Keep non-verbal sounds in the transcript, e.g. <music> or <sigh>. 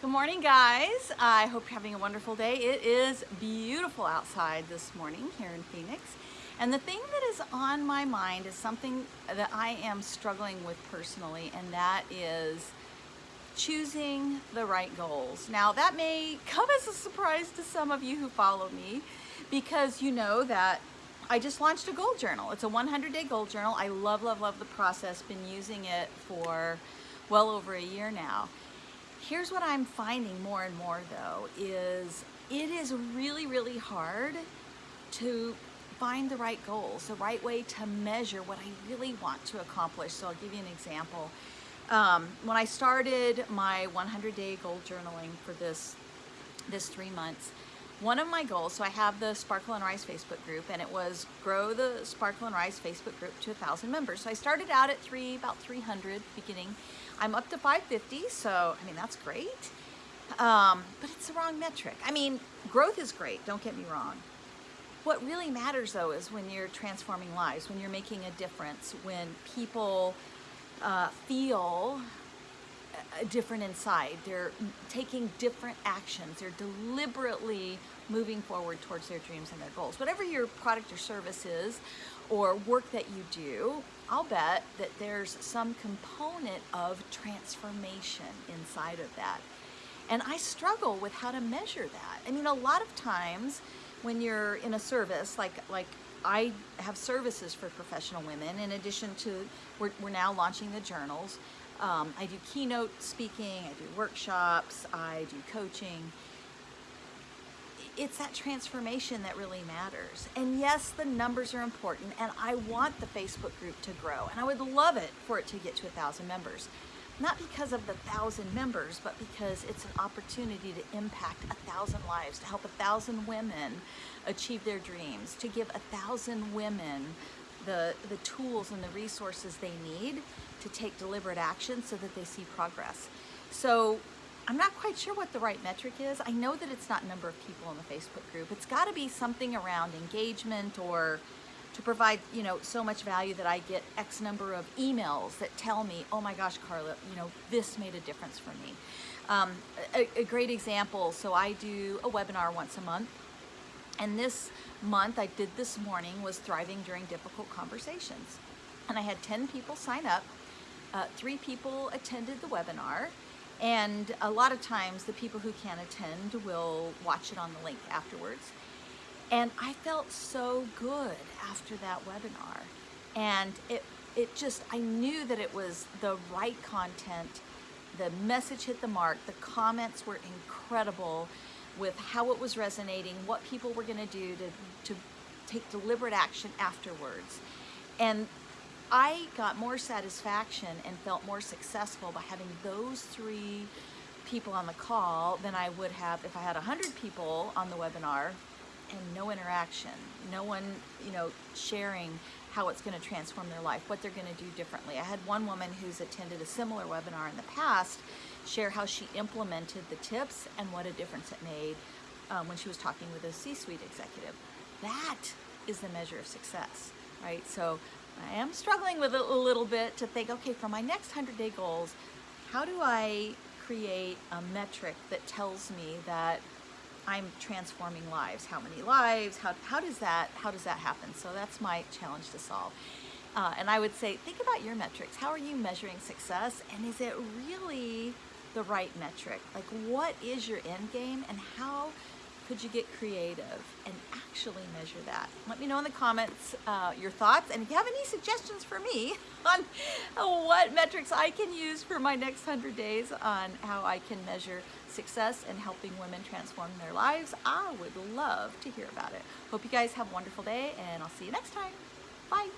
Good morning guys. I hope you're having a wonderful day. It is beautiful outside this morning here in Phoenix. And the thing that is on my mind is something that I am struggling with personally and that is choosing the right goals. Now that may come as a surprise to some of you who follow me because you know that I just launched a goal journal. It's a 100 day goal journal. I love, love, love the process. Been using it for well over a year now. Here's what I'm finding more and more though, is it is really, really hard to find the right goals, the right way to measure what I really want to accomplish. So I'll give you an example. Um, when I started my 100 day goal journaling for this, this three months, one of my goals, so I have the Sparkle and Rise Facebook group and it was grow the Sparkle and Rise Facebook group to a thousand members. So I started out at three, about 300 beginning. I'm up to 550, so I mean, that's great. Um, but it's the wrong metric. I mean, growth is great, don't get me wrong. What really matters though is when you're transforming lives, when you're making a difference, when people uh, feel different inside. They're taking different actions. They're deliberately moving forward towards their dreams and their goals. Whatever your product or service is or work that you do, I'll bet that there's some component of transformation inside of that. And I struggle with how to measure that. I mean, a lot of times when you're in a service, like, like I have services for professional women in addition to, we're, we're now launching the journals. Um, I do keynote speaking, I do workshops, I do coaching. It's that transformation that really matters. And yes, the numbers are important and I want the Facebook group to grow and I would love it for it to get to a thousand members. Not because of the thousand members, but because it's an opportunity to impact a thousand lives, to help a thousand women achieve their dreams, to give a thousand women the, the tools and the resources they need to take deliberate action so that they see progress. So I'm not quite sure what the right metric is. I know that it's not number of people in the Facebook group. It's got to be something around engagement or to provide, you know, so much value that I get X number of emails that tell me, oh my gosh, Carla, you know, this made a difference for me. Um, a, a great example, so I do a webinar once a month and this month I did this morning was Thriving During Difficult Conversations. And I had 10 people sign up. Uh, three people attended the webinar. And a lot of times the people who can't attend will watch it on the link afterwards. And I felt so good after that webinar. And it, it just, I knew that it was the right content. The message hit the mark. The comments were incredible with how it was resonating, what people were gonna do to, to take deliberate action afterwards. And I got more satisfaction and felt more successful by having those three people on the call than I would have if I had 100 people on the webinar and no interaction, no one, you know, sharing how it's going to transform their life, what they're going to do differently. I had one woman who's attended a similar webinar in the past share how she implemented the tips and what a difference it made um, when she was talking with a C-suite executive. That is the measure of success, right? So I am struggling with it a little bit to think, okay, for my next 100-day goals, how do I create a metric that tells me that I'm transforming lives. How many lives? How, how does that how does that happen? So that's my challenge to solve. Uh, and I would say, think about your metrics. How are you measuring success? And is it really the right metric? Like what is your end game and how could you get creative and actually measure that? Let me know in the comments uh, your thoughts and if you have any suggestions for me <laughs> on what metrics I can use for my next 100 days on how I can measure success and helping women transform their lives, I would love to hear about it. Hope you guys have a wonderful day and I'll see you next time. Bye.